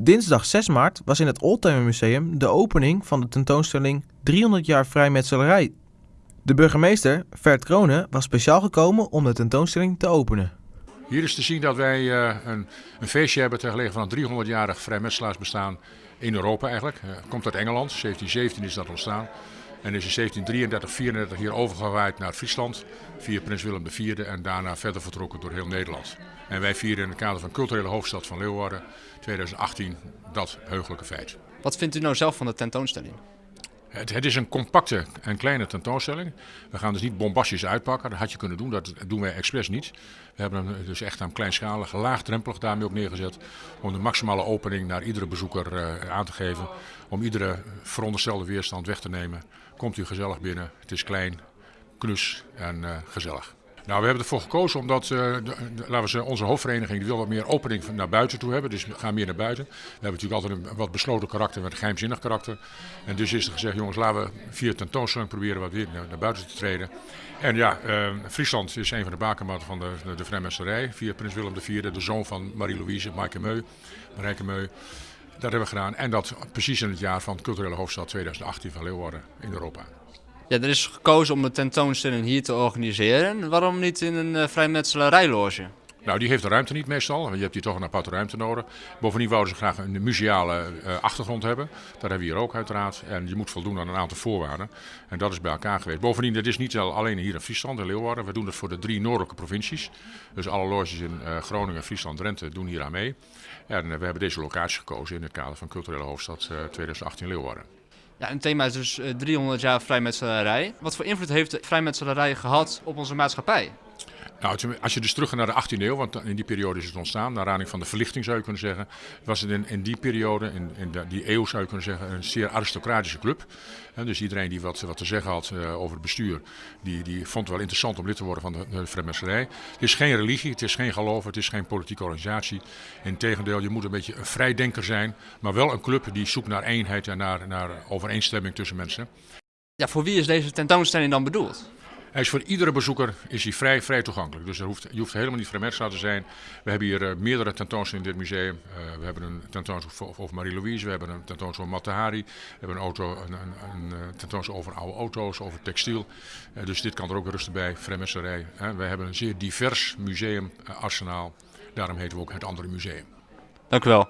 Dinsdag 6 maart was in het Oldtimer Museum de opening van de tentoonstelling 300 jaar vrijmetselarij. De burgemeester, Vert Kronen, was speciaal gekomen om de tentoonstelling te openen. Hier is te zien dat wij uh, een, een, feestje hebben ter gelegenheid van het 300-jarig vrijmetselaarsbestaan in Europa eigenlijk. Uh, komt uit Engeland, 1717 is dat ontstaan. En is in 1733, 34 hier overgewaaid naar Friesland via prins Willem IV en daarna verder vertrokken door heel Nederland. En wij vieren in het kader van culturele hoofdstad van Leeuwarden 2018 dat heugelijke feit. Wat vindt u nou zelf van de tentoonstelling? Het, het, is een compacte en kleine tentoonstelling. We gaan dus niet bombastisch uitpakken. Dat had je kunnen doen, dat doen wij expres niet. We hebben hem dus echt aan kleinschalig, laagdrempelig daarmee op neergezet. Om de maximale opening naar iedere bezoeker uh, aan te geven. Om iedere veronderstelde weerstand weg te nemen. Komt u gezellig binnen. Het is klein, knus en uh, gezellig. Nou, we hebben ervoor gekozen omdat de, laten we zeggen, onze hoofdvereniging wil wat meer opening naar buiten toe hebben. Dus we gaan meer naar buiten. We hebben natuurlijk altijd een wat besloten karakter met een geheimzinnig karakter. En dus is er gezegd, jongens, laten we via tentoonstelling proberen wat weer naar, naar buiten te treden. En ja, uh, Friesland is een van de bakermatten van de, de, de vrijmetselarij. Via prins Willem IV, de zoon van Marie-Louise, Maaike Meu, Marijke Meu. Dat hebben we gedaan. En dat precies in het jaar van culturele hoofdstad 2018 van Leeuwarden in Europa. Ja, er is gekozen om de tentoonstelling hier te organiseren. Waarom niet in een uh, vrijmetselarijloge? Nou, die heeft de ruimte niet meestal. Je hebt hier toch een aparte ruimte nodig. Bovendien wouden ze graag een museale uh, achtergrond hebben. Dat hebben we hier ook uiteraard. En je moet voldoen aan een aantal voorwaarden. En dat is bij elkaar geweest. Bovendien, dat is niet alleen hier in Friesland en Leeuwarden. We doen dat voor de drie noordelijke provincies. Dus alle loges in uh, Groningen, Friesland, Drenthe doen hier aan mee. En we hebben deze locatie gekozen in het kader van culturele hoofdstad 2018 Leeuwarden. Ja, een thema is dus 300 jaar vrijmetselarij. Wat voor invloed heeft de vrijmetselarij gehad op onze maatschappij? Nou, als je dus terug gaat naar de 18e eeuw, want in die periode is het ontstaan, naar aanleiding van de verlichting zou je kunnen zeggen, was het in, die periode, in, in die eeuw zou je kunnen zeggen, een zeer aristocratische club. Dus iedereen die wat, wat te zeggen had uh, over het bestuur, die, die vond het wel interessant om lid te worden van de, de. Het is geen religie, het is geen geloof, het is geen politieke organisatie. Integendeel, je moet een beetje een vrijdenker zijn, maar wel een club die zoekt naar eenheid en naar, naar overeenstemming tussen mensen. Ja, voor wie is deze tentoonstelling dan bedoeld? Hij is voor iedere bezoeker is hij vrij, vrij toegankelijk. Dus er hoeft, je hoeft helemaal niet vrijmetselaar te zijn. We hebben hier uh, meerdere tentoonstellingen in dit museum. Uh, we hebben een tentoonstelling over Marie-Louise, we hebben een tentoonstelling over Matahari. We hebben een, auto, een, een, een tentoonstelling over oude auto's, over textiel. Dus dit kan er ook rustig bij, vrijmetselarij. we hebben een zeer divers museumarsenaal. Daarom heten we ook het andere museum. Dank u wel.